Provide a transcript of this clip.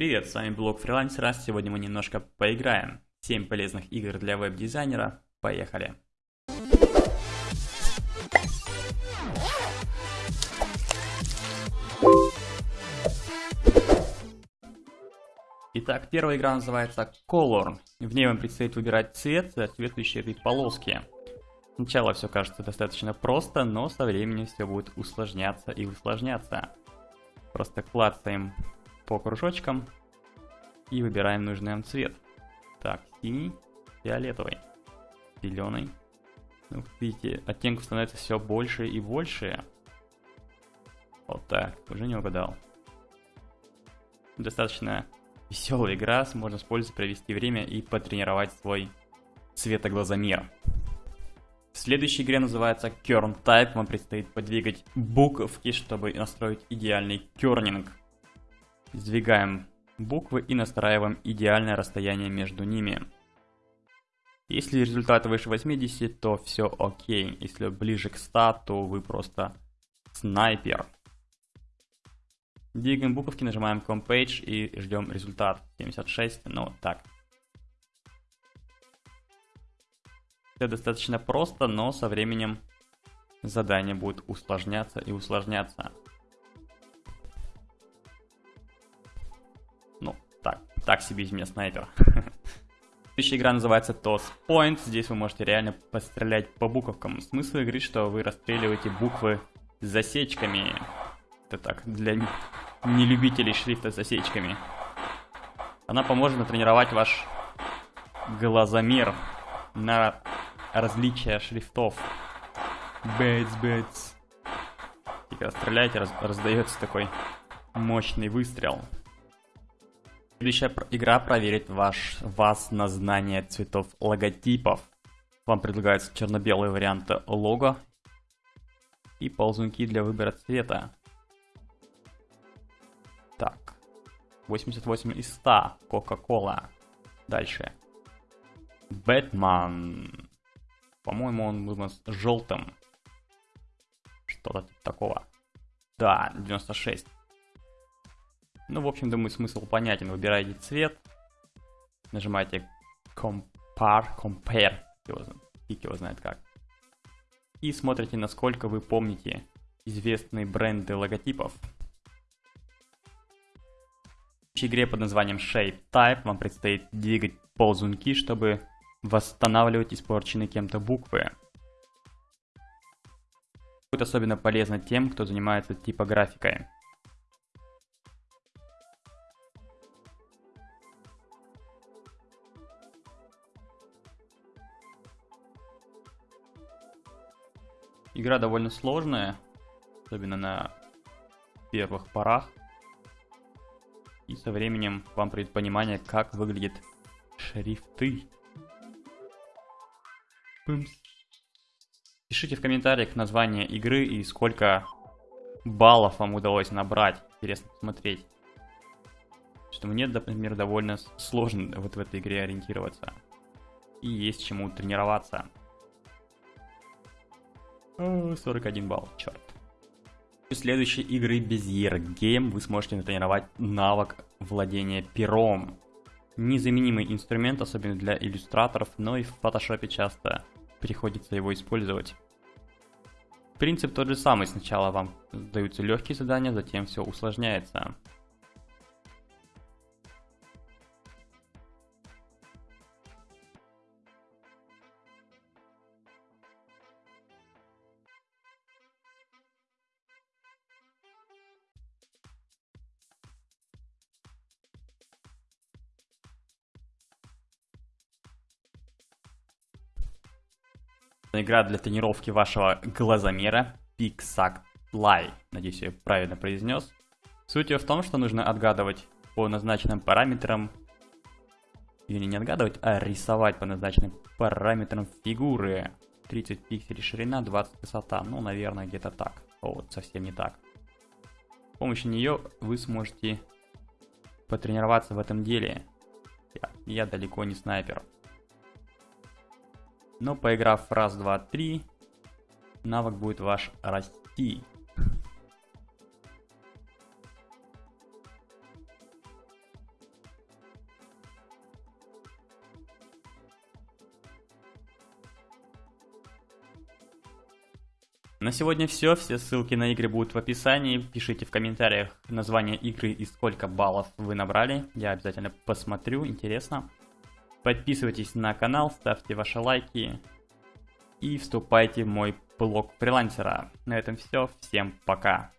Привет, с вами блог фрилансера. Сегодня мы немножко поиграем. 7 полезных игр для веб-дизайнера. Поехали! Итак, первая игра называется Color. В ней вам предстоит выбирать цвет, соответствующий вид полоски. Сначала все кажется достаточно просто, но со временем все будет усложняться и усложняться. Просто клацаем по кружочкам и выбираем нужный нам цвет. Так, синий, фиолетовый, зеленый. Ну, видите, оттенков становится все больше и больше. Вот так, уже не угадал. Достаточно веселая игра, можно использовать, провести время и потренировать свой цветоглазомер. Следующей игре называется Kern Type. Вам предстоит подвигать буковки, чтобы настроить идеальный кернинг. Сдвигаем буквы и настраиваем идеальное расстояние между ними. Если результат выше 80, то все окей. Если ближе к 100, то вы просто снайпер. Двигаем буковки, нажимаем Compage и ждем результат. 76, ну так. Все достаточно просто, но со временем задание будет усложняться и усложняться. Так себе из меня снайпер. Следующая игра называется Toss Point. Здесь вы можете реально пострелять по буковкам. Смысл игры, что вы расстреливаете буквы с засечками. Это так, для нелюбителей шрифта с засечками. Она поможет натренировать ваш глазомер на различия шрифтов. Бэтс, бэтс. И когда стреляете, раз, раздается такой мощный выстрел. Следующая игра проверит ваш, вас на знание цветов логотипов. Вам предлагаются черно-белые варианты лого и ползунки для выбора цвета. Так, 88 из 100, Кока-Кола. Дальше. Бэтмен. По-моему, он был желтым. Что-то такого. Да, 96. Ну, в общем, думаю, смысл понятен. Выбираете цвет, нажимаете Compare, Compare, фиг его знает как. И смотрите, насколько вы помните известные бренды логотипов. В игре под названием Shape Type вам предстоит двигать ползунки, чтобы восстанавливать испорченные кем-то буквы. Будет особенно полезно тем, кто занимается типографикой. Игра довольно сложная, особенно на первых порах. И со временем вам придет понимание, как выглядят шрифты. Пымс. Пишите в комментариях название игры и сколько баллов вам удалось набрать. Интересно посмотреть. Что мне, например, довольно сложно вот в этой игре ориентироваться. И есть чему тренироваться. 41 балл, черт. Следующей игры Bezier Game вы сможете натренировать навык владения пером. Незаменимый инструмент, особенно для иллюстраторов, но и в фотошопе часто приходится его использовать. Принцип тот же самый, сначала вам даются легкие задания, затем все усложняется. Игра для тренировки вашего глазомера Pixact Надеюсь, я правильно произнес. Суть ее в том, что нужно отгадывать по назначенным параметрам или не отгадывать, а рисовать по назначенным параметрам фигуры. 30 пикселей ширина, 20 высота. Ну, наверное, где-то так. О, вот совсем не так. С помощью нее вы сможете потренироваться в этом деле. Я, я далеко не снайпер. Но поиграв раз, два, три, навык будет ваш расти. На сегодня все, все ссылки на игры будут в описании, пишите в комментариях название игры и сколько баллов вы набрали, я обязательно посмотрю, интересно. Подписывайтесь на канал, ставьте ваши лайки и вступайте в мой блог фрилансера. На этом все. Всем пока.